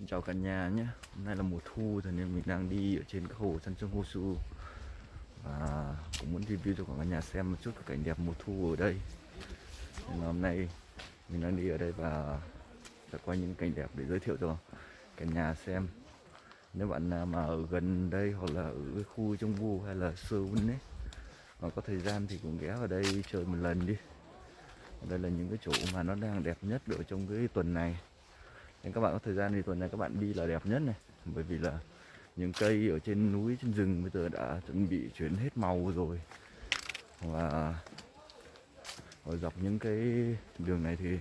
Xin chào cả nhà nhé. Hôm nay là mùa thu cho nên mình đang đi ở trên cái hồ San Sông Hosu Và cũng muốn review cho cả nhà xem một chút cái cảnh đẹp mùa thu ở đây. Nên là Hôm nay mình đang đi ở đây và sẽ quay những cảnh đẹp để giới thiệu cho cả nhà xem. Nếu bạn nào mà ở gần đây hoặc là ở cái khu trung Vu hay là Seoul ấy, Mà có thời gian thì cũng ghé vào đây chơi một lần đi. Đây là những cái chỗ mà nó đang đẹp nhất ở trong cái tuần này nên các bạn có thời gian thì tuần này các bạn đi là đẹp nhất này. Bởi vì là những cây ở trên núi, trên rừng bây giờ đã chuẩn bị chuyển hết màu rồi. Và ở dọc những cái đường này thì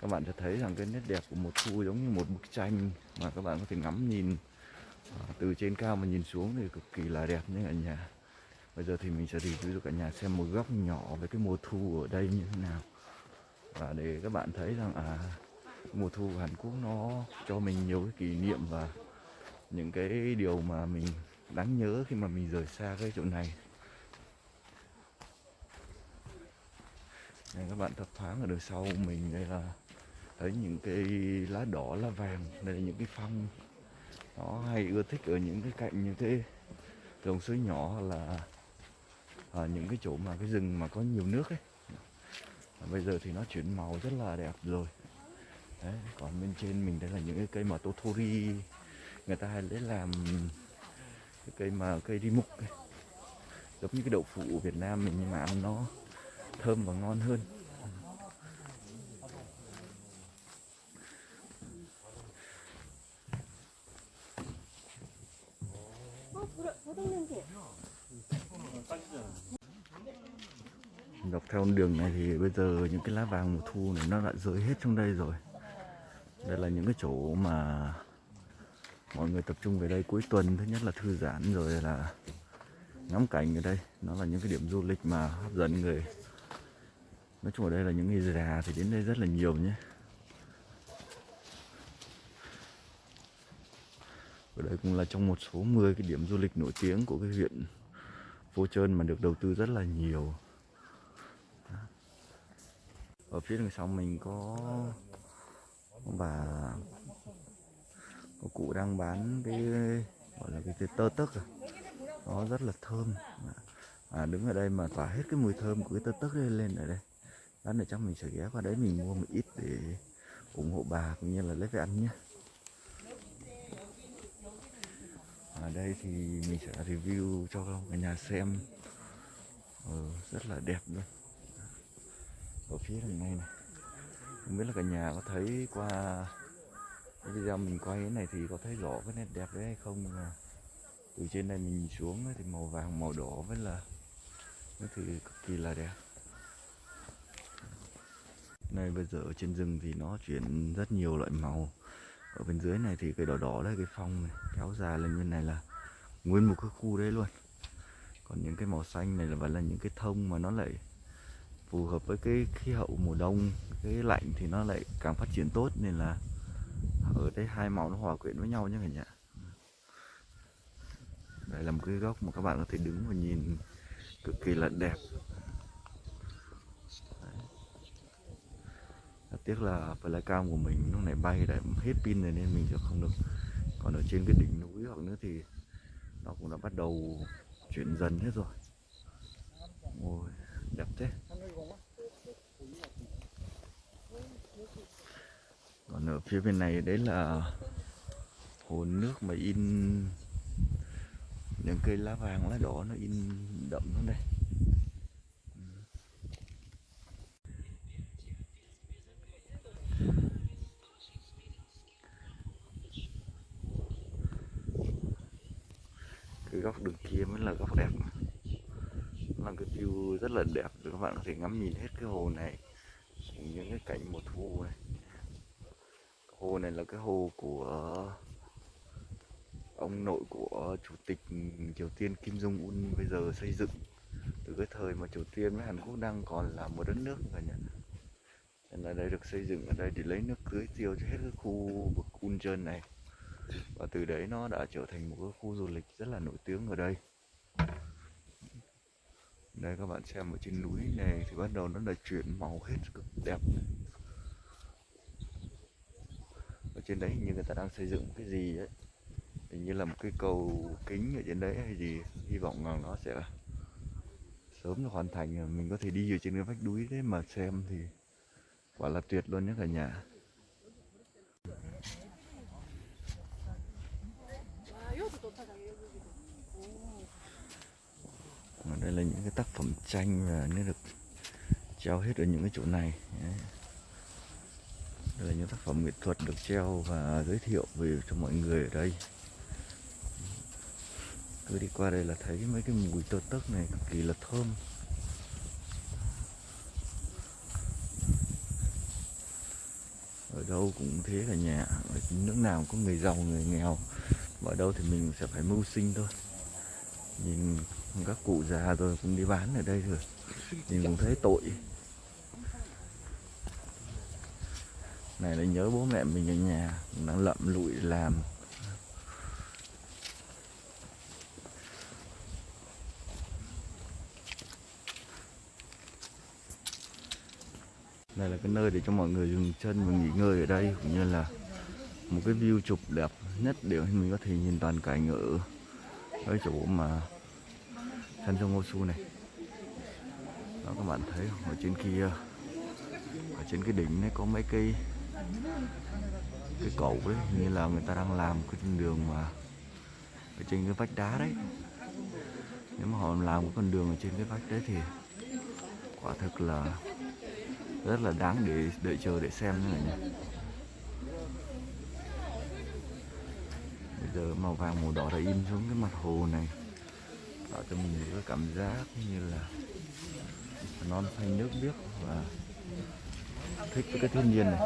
các bạn sẽ thấy rằng cái nét đẹp của một thu giống như một bức tranh mà các bạn có thể ngắm nhìn à, từ trên cao mà nhìn xuống thì cực kỳ là đẹp như cả nhà. Bây giờ thì mình sẽ review cho cả nhà xem một góc nhỏ về cái mùa thu ở đây như thế nào. Và để các bạn thấy rằng à mùa thu của Hàn Quốc nó cho mình nhiều cái kỷ niệm và những cái điều mà mình đáng nhớ khi mà mình rời xa cái chỗ này. Đây các bạn thấp thoáng ở đằng sau mình, đây là thấy những cái lá đỏ, lá vàng, đây là những cái phong. Nó hay ưa thích ở những cái cạnh như thế. Dòng suối nhỏ là ở những cái chỗ mà cái rừng mà có nhiều nước ấy. Bây giờ thì nó chuyển màu rất là đẹp rồi. Đấy, còn bên trên mình đây là những cái cây mà totori người ta hay lấy làm cái cây mà cây đi mục ấy. giống như cái đậu phụ Việt Nam mình nhưng mà ăn nó thơm và ngon hơn. Dọc theo đường này thì bây giờ những cái lá vàng mùa thu này nó đã rơi hết trong đây rồi đây là những cái chỗ mà mọi người tập trung về đây cuối tuần. Thứ nhất là thư giãn, rồi là ngắm cảnh ở đây. Nó là những cái điểm du lịch mà hấp dẫn người. Nói chung ở đây là những người già thì đến đây rất là nhiều nhé. Ở đây cũng là trong một số 10 cái điểm du lịch nổi tiếng của cái huyện Phố Trơn mà được đầu tư rất là nhiều. Ở phía đằng sau mình có bà có cụ đang bán cái gọi là cái, cái tơ tức à. nó rất là thơm. À, đứng ở đây mà tỏa hết cái mùi thơm của cái tơ tức lên lên ở đây. Lát nữa chắc mình sẽ ghé qua đấy mình mua một ít để ủng hộ bà cũng như là lấy về ăn nhé. Ở đây thì mình sẽ review cho cả nhà xem. Ừ, rất là đẹp luôn. Ở phía đằng này này không biết là cả nhà có thấy qua cái video mình quay cái này thì có thấy rõ cái nét đẹp đấy hay không mà từ trên này mình nhìn xuống thì màu vàng, màu đỏ với là nó thì cực kỳ là đẹp. Này, bây giờ ở trên rừng thì nó chuyển rất nhiều loại màu. Ở bên dưới này thì cái đỏ đỏ đấy cái phong này, kéo dài lên bên này là nguyên một cái khu đấy luôn. Còn những cái màu xanh này là vẫn là những cái thông mà nó lại phù hợp với cái khí hậu mùa đông cái lạnh thì nó lại càng phát triển tốt nên là ở đây hai màu nó hòa quyện với nhau nhé cả nhà. Đây là một cái góc mà các bạn có thể đứng và nhìn cực kỳ là đẹp. Tiếc là flycam của mình lúc này bay đã hết pin rồi nên mình sẽ không được. Còn ở trên cái đỉnh núi hoặc nữa thì nó cũng đã bắt đầu chuyển dần hết rồi. Ôi, đẹp thế. Còn ở phía bên này đấy là hồ nước mà in những cây lá vàng, lá đỏ nó in đậm xuống đây. Cái góc đường kia mới là góc đẹp. Là cái view rất là đẹp, các bạn có thể ngắm nhìn hết cái hồ này, những cái cảnh mùa thu này hồ này là cái hồ của ông nội của chủ tịch Triều Tiên Kim Jong Un bây giờ xây dựng. Từ cái thời mà Triều Tiên với Hàn Quốc đang còn là một đất nước cả nhà nên là đây được xây dựng ở đây để lấy nước tưới tiêu cho hết cái khu vực Uncheon này. Và từ đấy nó đã trở thành một cái khu du lịch rất là nổi tiếng ở đây. Đây các bạn xem ở trên núi này thì bắt đầu nó đã chuyển màu hết cực đẹp trên đấy, hình như người ta đang xây dựng cái gì ấy hình như là một cái cầu kính ở trên đấy hay gì. Hy vọng rằng nó sẽ sớm hoàn thành. Mình có thể đi ở trên cái vách núi đấy mà xem thì quả là tuyệt luôn nhé cả nhà. Đây là những cái tác phẩm tranh và nó được treo hết ở những cái chỗ này. Đấy đây là những tác phẩm nghệ thuật được treo và giới thiệu về cho mọi người ở đây. Cứ đi qua đây là thấy mấy cái mùi tơ tấc này cực kỳ là thơm. Ở đâu cũng thế cả nhà. Ở nước nào cũng có người giàu, người nghèo. Ở đâu thì mình sẽ phải mưu sinh thôi. Nhìn các cụ già rồi cũng đi bán ở đây rồi. Nhìn cũng thấy tội. Này là nhớ bố mẹ mình ở nhà. Đang lậm lụi làm. Đây là cái nơi để cho mọi người dừng chân và nghỉ ngơi ở đây, cũng như là một cái view chụp đẹp nhất để mình có thể nhìn toàn cảnh ở cái chỗ mà San Su này. Đó, các bạn thấy không? ở trên kia, ở trên cái đỉnh này có mấy cây cái cầu đấy như là người ta đang làm cái con đường mà ở trên cái vách đá đấy. Nếu mà họ làm cái con đường ở trên cái vách đấy thì quả thực là rất là đáng để đợi chờ để xem nữa nhỉ. Bây giờ màu vàng màu đỏ đã in xuống cái mặt hồ này, tạo cho mình cái cảm giác như là non xanh nước biếc và thích với cái thiên nhiên này.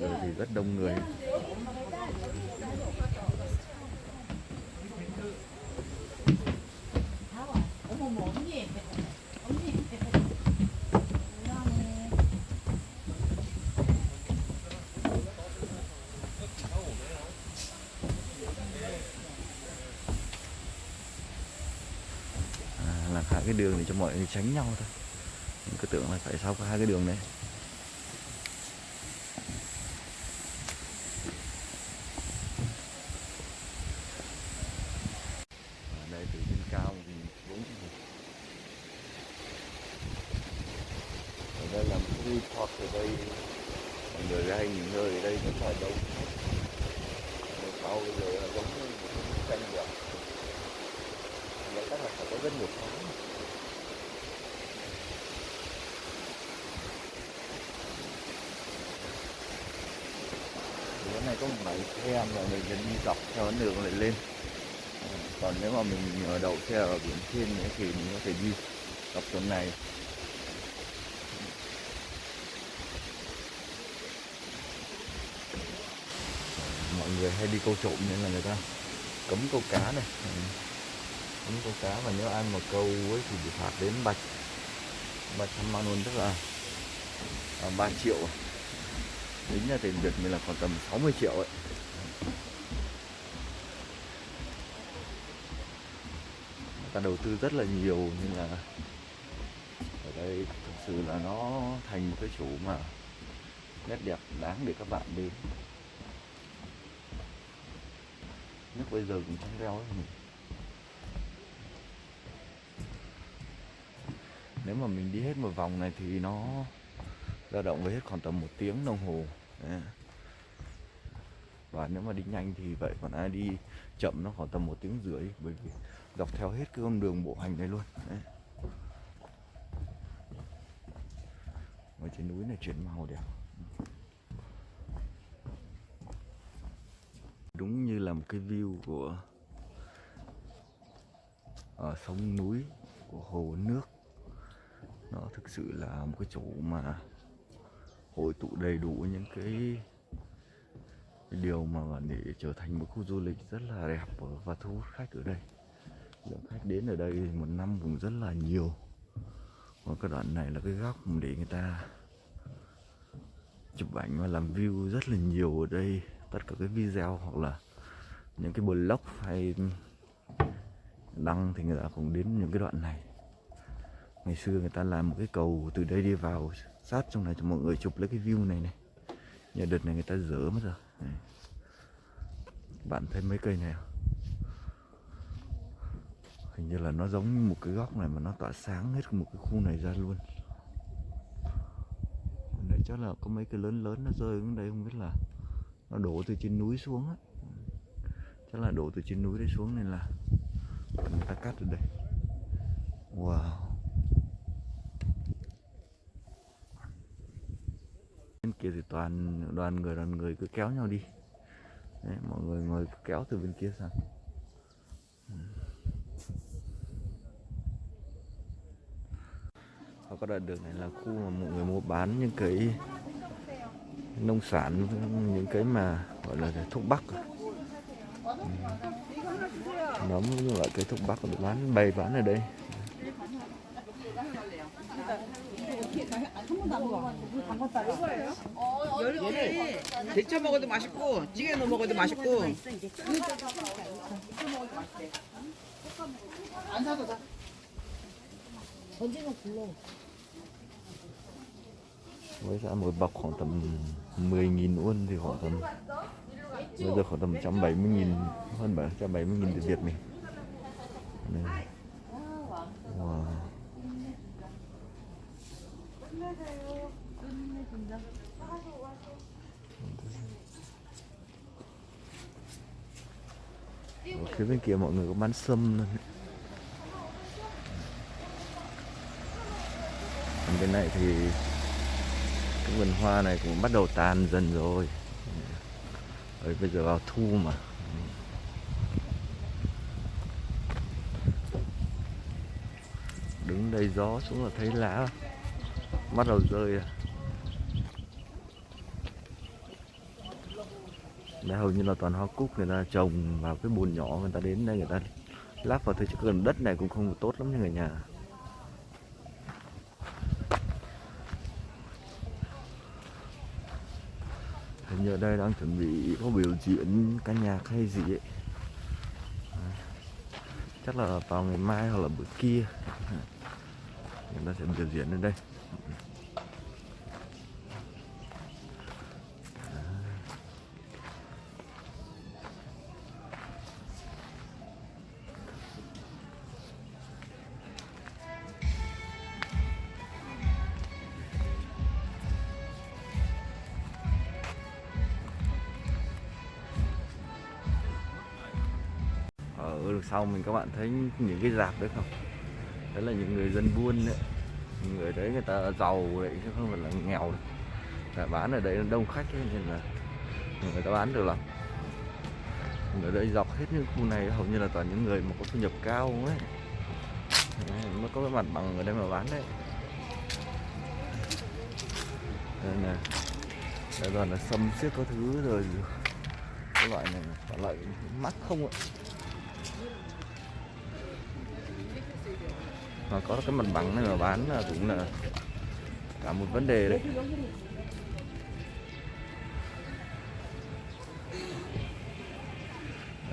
Đây thì rất đông người. Đường để cho mọi người tránh nhau thôi. Mình cứ tưởng là phải sau hai cái đường đấy. đây từ trên cao thì bốn ở đây là một cái resort ở đây. Mọi người hay nghỉ ngơi ở đây rất là đông. Rồi sau bây giờ là giống như một cái bức tranh vậy Vậy chắc là phải có rất nhiều tháng Thì cái này có một bãi xe mà mình sẽ đi dọc theo ấn đường này lên. Ờ, còn nếu mà mình ở đậu xe ở biển trên nữa thì mình có thể đi dọc tuần này. Mọi người hay đi câu trộm nên là người ta cấm câu cá này. Ừ. Cấm câu cá và nếu ai mà câu ấy thì bị phạt đến bạch bạch trăm man luôn tức là à, 3 triệu. Tính ra tiền Việt mình là khoảng tầm 60 triệu ấy người ta đầu tư rất là nhiều, nhưng là ở đây thực sự là nó thành một cái chỗ mà nét đẹp đáng để các bạn đến nước bây giờ cũng trong reo ấy mình. nếu mà mình đi hết một vòng này thì nó dao động với hết khoảng tầm một tiếng đồng hồ Đấy. và nếu mà đi nhanh thì vậy còn ai đi chậm nó khoảng tầm một tiếng rưỡi, bởi vì dọc theo hết cái con đường bộ hành này luôn. Đấy. ở trên núi này chuyển màu đẹp. Đúng như là một cái view của ở sông núi của hồ nước. Nó thực sự là một cái chỗ mà hội tụ đầy đủ những cái, cái điều mà để trở thành một khu du lịch rất là đẹp và thu hút khách ở đây lượng khách đến ở đây một năm cũng rất là nhiều. Còn cái đoạn này là cái góc để người ta chụp ảnh và làm view rất là nhiều ở đây. Tất cả cái video hoặc là những cái blog hay đăng thì người ta cũng đến những cái đoạn này. Ngày xưa người ta làm một cái cầu từ đây đi vào, sát trong này cho mọi người chụp lấy cái view này này. Nhà đợt này người ta dỡ mất rồi. Này. bạn thấy mấy cây này không? Hình như là nó giống như một cái góc này mà nó tỏa sáng hết một cái khu này ra luôn. Này chắc là có mấy cái lớn lớn nó rơi xuống đây không biết là nó đổ từ trên núi xuống á. Chắc là đổ từ trên núi đấy xuống nên là người ta cắt ở đây. Wow. Bên kia thì toàn đoàn người đoàn người cứ kéo nhau đi. Đấy, mọi người ngồi kéo từ bên kia sang. và có đoạn đường này là khu mà mọi người mua bán những cái nông sản những cái mà gọi là thuốc bắc à. Ừ. nấm những loại cây thuốc bắc được bán bày bán ở đây 얘를 데쳐 먹어도 맛있고 찌개 넣어 먹어도 맛있고 안 사도 돼. 언제나 불러. với giá một bọc khoảng tầm 10.000 won thì khoảng tầm bây giờ khoảng tầm 170.000 hơn 170.000 tiền Việt mình Đây. wow. Ở phía bên kia mọi người có bán sâm luôn. Còn bên này thì cái vườn hoa này cũng bắt đầu tàn dần rồi. Đấy, bây giờ vào thu mà. Đứng đây gió xuống là thấy lá bắt đầu rơi à. Đây hầu như là toàn hoa cúc người ta trồng vào cái bùn nhỏ người ta đến đây người ta lắp vào thôi chứ gần đất này cũng không tốt lắm như người nhà. Hình như ở đây đang chuẩn bị có biểu diễn ca nhạc hay gì ấy. À, chắc là vào ngày mai hoặc là bữa kia. Người ta sẽ biểu diễn ở đây. Mình các bạn thấy những cái dạp đấy không? Đấy là những người dân buôn đấy. Người đấy người ta giàu đấy chứ không phải là nghèo đâu. Là bán ở đấy đông khách ấy, nên là người ta bán được lắm. Ở đây dọc hết những khu này hầu như là toàn những người mà có thu nhập cao ấy. Mới có cái mặt bằng ở đây mà bán đấy. Đây nè. Đây toàn là sâm xiết có thứ rồi cái loại này loại mắc không ạ? Mà có cái mặt bằng này mà bán là cũng là cả một vấn đề đấy.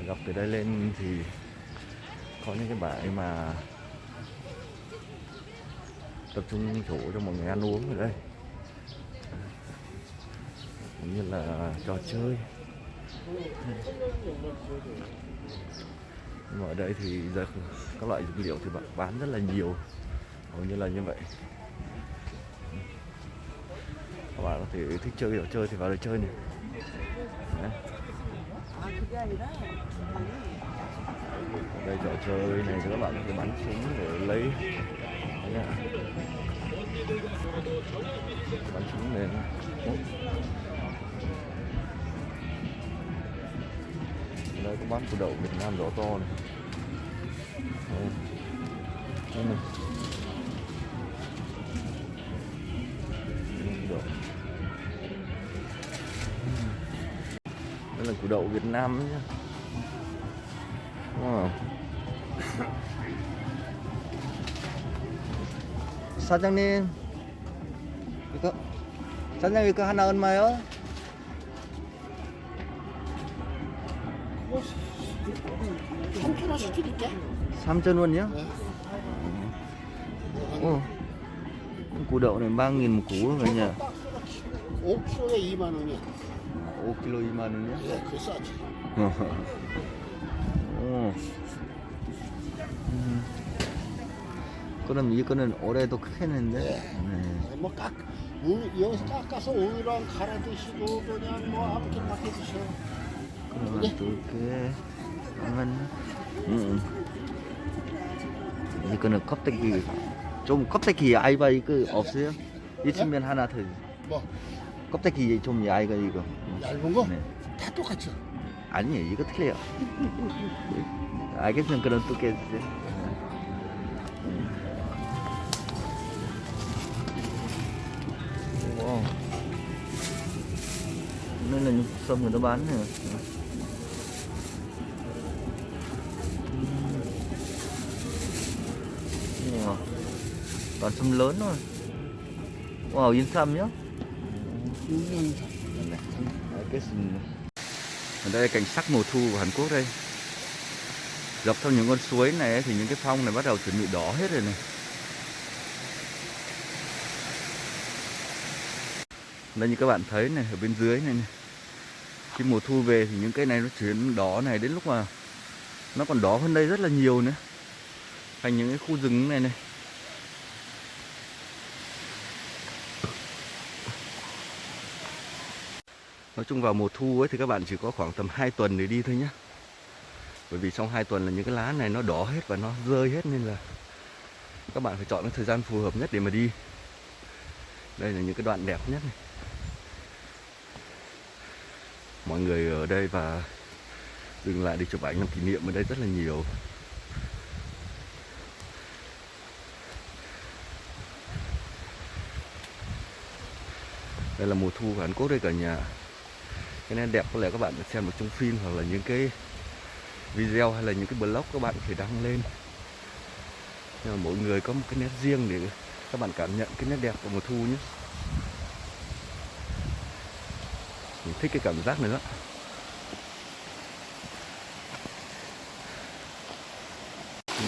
Dọc từ đây lên thì có những cái bãi mà tập trung chỗ cho mọi người ăn uống ở đây. Cũng như là trò chơi nhưng mà ở đây thì giờ các loại dược liệu thì bạn bán rất là nhiều. Hầu như là như vậy. Các bạn có thể thích chơi kiểu chơi thì vào đây chơi này. Đấy. Ở đây trò chơi này các bạn có thể bắn súng để lấy. Đấy bắn súng này Ở đây có bán củ đậu Việt Nam rõ to này Đây. Đây này. Đây, củ đậu. Đây là củ đậu Việt Nam nhá Wow. 사장님 이거 사장님 이거 하나 얼마요? 한 킬로 시켜줄게. 3,000원이요? 한 오, củ đậu này 3 nghìn một củ cả nhà 5kg에 2만 원이야. 5kg 2만 원이야? 예, 그 싸지. 오. 음. 그럼 이거는 올해도 크겠는데? 네. 뭐 깎, 우유, 여기서 깎아서 우유랑 갈아 드시고 그냥 뭐 아무튼 막 해 드셔. 그러면 두개 그러면 음. 이거는 껍데기 좀 껍데기 얇아 이거 없어요? 있으면 하나 더 뭐 껍데기 좀 얇아 이거 얇은 거? 네. 다 똑같죠. 아니에요 이거 틀려요 알겠으면 깨주세요 wow. nên là sâm người ta bán nữa wow. toàn sâm lớn thôi. Wow yên sâm nhá. Ở đây là cảnh sắc mùa thu của Hàn Quốc đây. Dọc theo những con suối này thì những cái phong này bắt đầu chuẩn bị đỏ hết rồi này. Đây như các bạn thấy này ở bên dưới này, này. khi mùa thu về thì những cây này nó chuyển đỏ này đến lúc mà nó còn đỏ hơn đây rất là nhiều nữa. Thành những cái khu rừng này này. Nói chung vào mùa thu ấy thì các bạn chỉ có khoảng tầm 2 tuần để đi thôi nhé Bởi vì trong 2 tuần là những cái lá này nó đỏ hết và nó rơi hết nên là các bạn phải chọn cái thời gian phù hợp nhất để mà đi. Đây là những cái đoạn đẹp nhất này. Mọi người ở đây và dừng lại để chụp ảnh làm kỷ niệm ở đây rất là nhiều. Đây là mùa thu của Hàn Quốc đây cả nhà cái nét đẹp có lẽ các bạn được xem được trong phim hoặc là những cái video hay là những cái blog các bạn phải thể đăng lên. Nhưng mà mỗi người có một cái nét riêng để các bạn cảm nhận cái nét đẹp của mùa thu nhé. Mình thích cái cảm giác nữa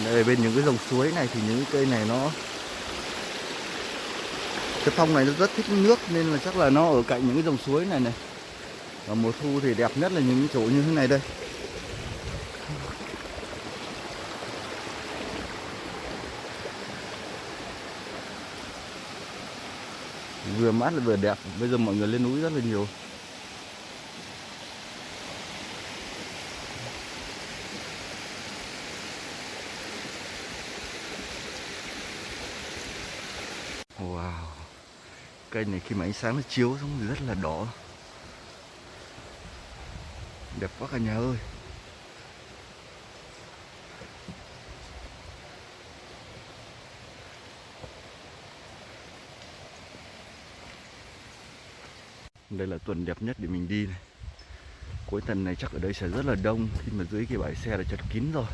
đây, bên những cái dòng suối này thì những cái cây này nó, cái phong này nó rất thích nước nên là chắc là nó ở cạnh những cái dòng suối này này và mùa thu thì đẹp nhất là những chỗ như thế này đây. Vừa mát lại vừa đẹp, bây giờ mọi người lên núi rất là nhiều. Wow, cây này khi mà ánh sáng nó chiếu xuống thì rất là đỏ đẹp quá cả nhà ơi. Đây là tuần đẹp nhất để mình đi này. Cuối tuần này chắc ở đây sẽ rất là đông, khi mà dưới cái bãi xe là chật kín rồi.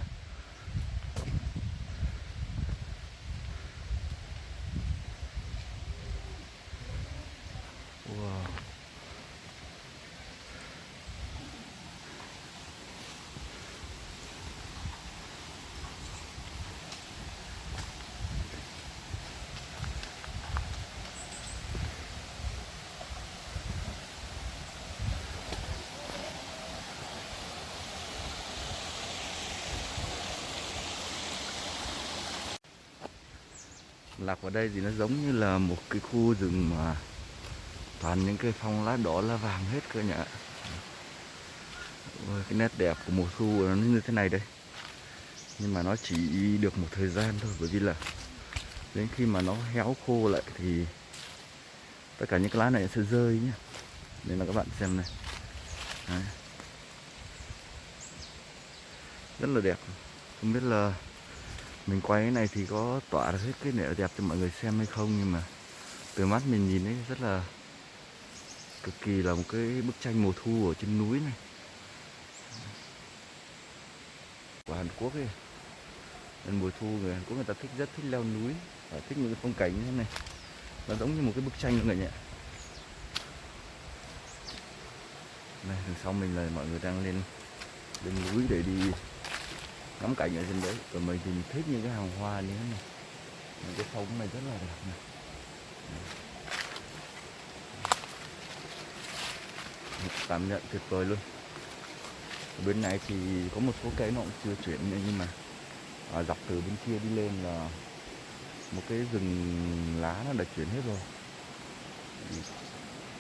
Vào đây thì nó giống như là một cái khu rừng mà toàn những cây phong lá đỏ lá vàng hết cơ nhỉ. Ôi, cái nét đẹp của mùa thu nó như thế này đây. Nhưng mà nó chỉ được một thời gian thôi bởi vì là đến khi mà nó héo khô lại thì tất cả những cái lá này sẽ rơi nhé nên là các bạn xem này. Đấy. rất là đẹp. Không biết là mình quay cái này thì có tỏa ra hết cái nẻo đẹp cho mọi người xem hay không, nhưng mà từ mắt mình nhìn ấy rất là cực kỳ là một cái bức tranh mùa thu ở trên núi này. Của Hàn Quốc ấy. Nên mùa thu người Hàn Quốc người ta thích rất thích leo núi và thích những cái phong cảnh như thế này. Nó giống như một cái bức tranh mọi người nhỉ. Này đằng sau mình là mọi người đang lên lên núi để đi ngắm cảnh ở trên đấy. Còn mình thì mình thích những cái hàng hoa như thế này. Những cái phong này rất là đẹp này. Cảm nhận tuyệt vời luôn. Ở bên này thì có một số cây nó cũng chưa chuyển nhưng mà à, dọc từ bên kia đi lên là một cái rừng lá nó đã chuyển hết rồi.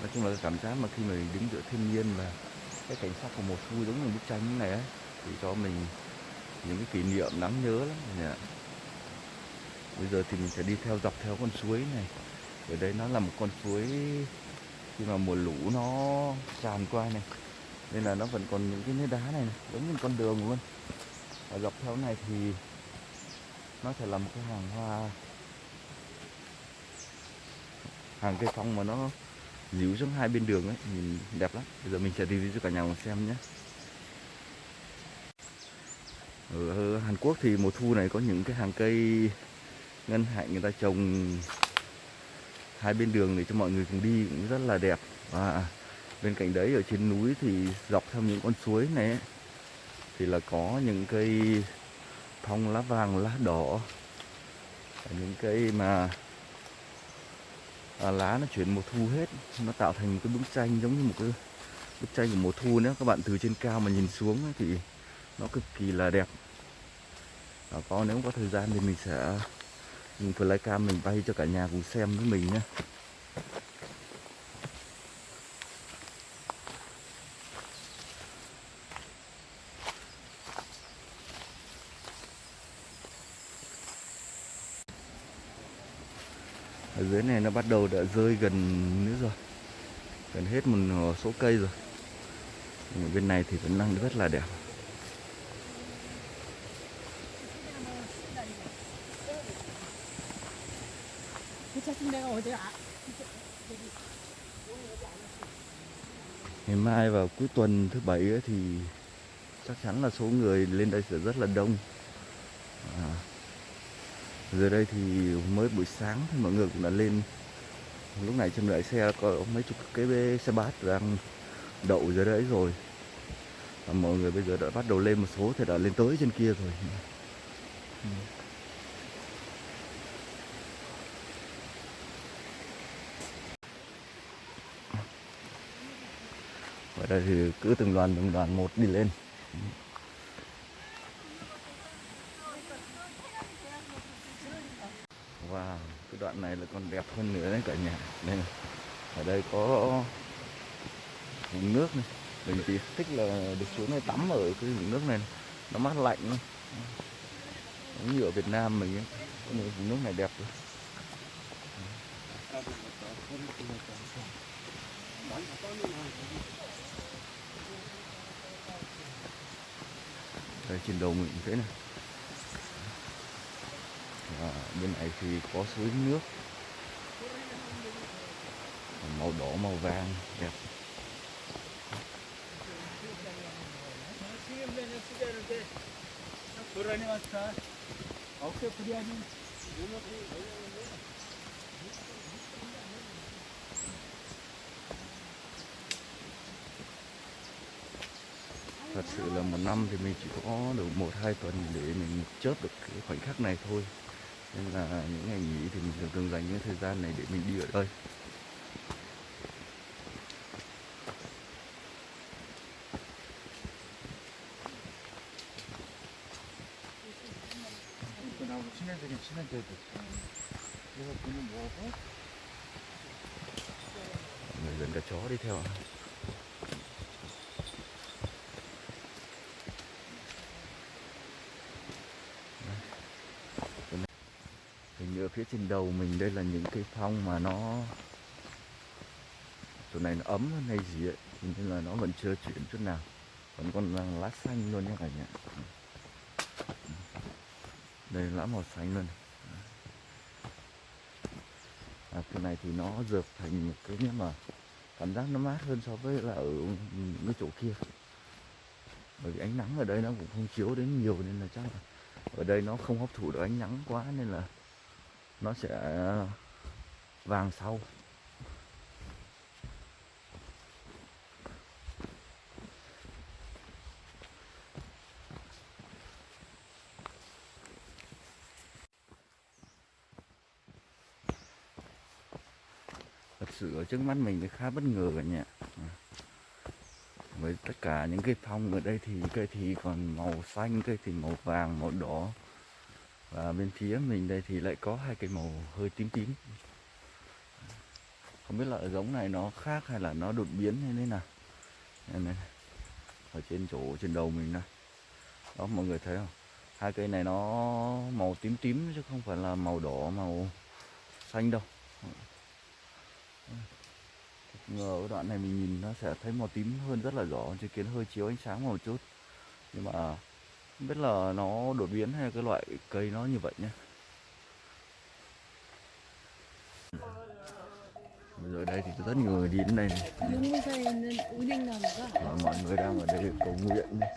Nói chung là cái cảm giác mà khi mình đứng giữa thiên nhiên và cái cảnh sắc của mùa thu giống như bức tranh như này ấy thì cho mình những cái kỷ niệm đáng nhớ lắm nhỉ bây giờ thì mình sẽ đi theo dọc theo con suối này. Ở đây nó là một con suối khi mà mùa lũ nó tràn qua này nên là nó vẫn còn những cái nếp đá này, này giống như con đường luôn. Và dọc theo này thì nó sẽ là một cái hàng hoa hàng cây phong mà nó díu xuống hai bên đường ấy nhìn đẹp lắm. Bây giờ mình sẽ review cho cả nhà cùng xem nhé ở ờ, Hàn Quốc thì mùa thu này có những cái hàng cây ngân hạnh người ta trồng hai bên đường để cho mọi người cùng đi cũng rất là đẹp. Và bên cạnh đấy ở trên núi thì dọc theo những con suối này ấy, thì là có những cây phong lá vàng lá đỏ và những cây mà à, lá nó chuyển mùa thu hết nó tạo thành một cái bức tranh giống như một cái bức tranh của mùa thu nữa. Các bạn từ trên cao mà nhìn xuống ấy, thì nó cực kỳ là đẹp. Và có, nếu có thời gian thì mình sẽ dùng flycam mình bay cho cả nhà cùng xem với mình nhé. Ở dưới này nó bắt đầu đã rơi gần nữa rồi. Gần hết một số cây rồi. Bên này thì vẫn đang rất là đẹp. Ngày mai vào cuối tuần thứ bảy thì chắc chắn là số người lên đây sẽ rất là đông. À, giờ đây thì mới buổi sáng thì mọi người cũng đã lên. Lúc này trên đợi xe có mấy chục cái bê- xe bát đang đậu dưới đấy rồi. Và mọi người bây giờ đã bắt đầu lên một số thì đã lên tới trên kia rồi. Ừ. Đây thì cứ từng đoàn từng đoàn một đi lên. Wow, cái đoạn này là còn đẹp hơn nữa đấy cả nhà. Đây. Ở đây có vùng nước này. Mình thì thích là được xuống đây tắm ở cái vùng nước này. Nó mát lạnh luôn Giống như ở Việt Nam mình cái vùng nước này đẹp rồi Đây, trên đầu mình thế này. Và bên này thì có suối nước. Màu đỏ, màu vàng, đẹp. thật sự là một năm thì mình chỉ có được một hai tuần để mình chớp được cái khoảnh khắc này thôi nên là những ngày nghỉ thì mình thường thường dành những thời gian này để mình đi ở đây 그나마 친해지긴 친해져도 그래서 그는 뭐고 Mọi người dẫn cả chó đi theo ạ. Trên đầu mình đây là những cây phong mà nó chỗ này nó ấm hơn hay gì ấy Thế nên là nó vẫn chưa chuyển chút nào. Vẫn còn là lá xanh luôn nhé cả nhà. Đây lá màu xanh luôn. À, cái này thì nó dợp thành một cái nhưng mà cảm giác nó mát hơn so với là ở những cái chỗ kia. Bởi vì ánh nắng ở đây nó cũng không chiếu đến nhiều nên là chắc là ở đây nó không hấp thụ được ánh nắng quá nên là nó sẽ ờ, vàng sau. Thật sự ở trước mắt mình thì khá bất ngờ cả nhà. Với tất cả những cây phong ở đây thì cây thì còn màu xanh cây thì màu vàng, màu đỏ và bên phía mình đây thì lại có hai cây màu hơi tím tím. Không biết là giống này nó khác hay là nó đột biến hay thế nào. Đây này. Ở trên chỗ, trên đầu mình này. Đó, mọi người thấy không? Hai cây này nó màu tím tím chứ không phải là màu đỏ, màu xanh đâu. Ngờ ở đoạn này mình nhìn nó sẽ thấy màu tím hơn rất là rõ, chứ kiến hơi chiếu ánh sáng một chút. Nhưng mà không biết là nó đột biến hay cái loại cây nó như vậy nhé bây giờ đây thì rất người đi đến đây này. Và mọi người đang ở đây cầu nguyện này.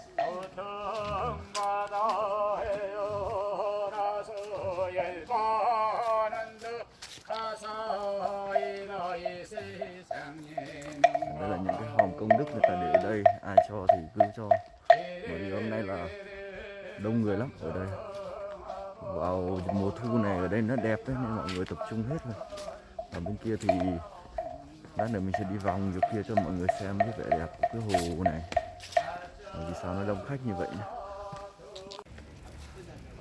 đây là những cái hòm công đức người ta để ở đây ai cho thì cứ cho bởi vì hôm nay là đông người lắm ở đây. Vào mùa thu này ở đây nó đẹp đấy nên mọi người tập trung hết rồi. Và bên kia thì lát nữa mình sẽ đi vòng dưới kia cho mọi người xem cái vẻ đẹp của cái hồ này. Vì sao nó đông khách như vậy nhá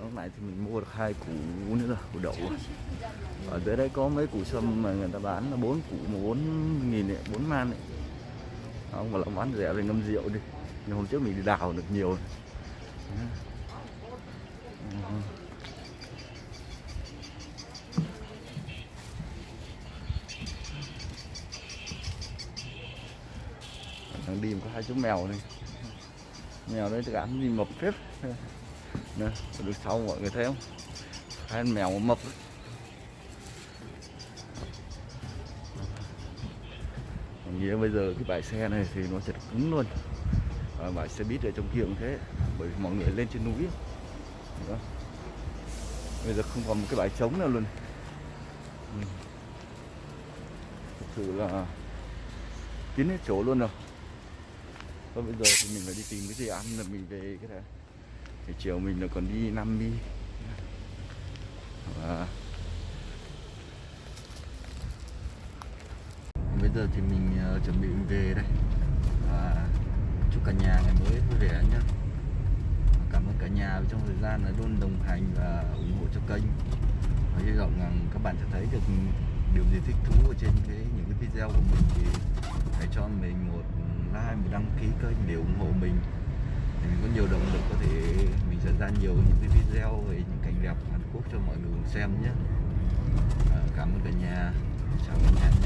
lúc nãy thì mình mua được hai củ nữa rồi củ đậu à? ở dưới đây có mấy củ sâm mà người ta bán là bốn củ mà bốn nghìn ấy, bốn man ấy. Không mà là bán rẻ thì ngâm rượu đi. Nhưng hôm trước mình đi đào được nhiều này. Đang đi có hai chú mèo này mèo đấy thì ăn gì mập phết nè được sau mọi người thấy không hai mèo mập đấy. Nghĩa bây giờ cái bãi xe này thì nó sẽ cứng luôn à, bãi xe buýt ở trong kia cũng thế bởi vì mọi người lên trên núi. Đó. bây giờ không còn một cái bãi trống nào luôn. Ừ. thực sự là kín hết chỗ luôn rồi. Thôi bây giờ thì mình phải đi tìm cái gì ăn là mình về cái này thì chiều mình là còn đi Nam Mi. Và bây giờ thì mình uh, chuẩn bị mình về đây. Và chúc cả nhà ngày mới vui vẻ nhé cảm ơn cả nhà trong thời gian là luôn đồng hành và ủng hộ cho kênh. Và hy vọng rằng các bạn sẽ thấy được điều gì thích thú ở trên cái những cái video của mình thì hãy cho mình một like một đăng ký kênh để ủng hộ mình. Thì mình có nhiều động lực có thể mình sẽ ra nhiều những cái video về những cảnh đẹp Hàn Quốc cho mọi người cùng xem nhé. À, cảm ơn cả nhà.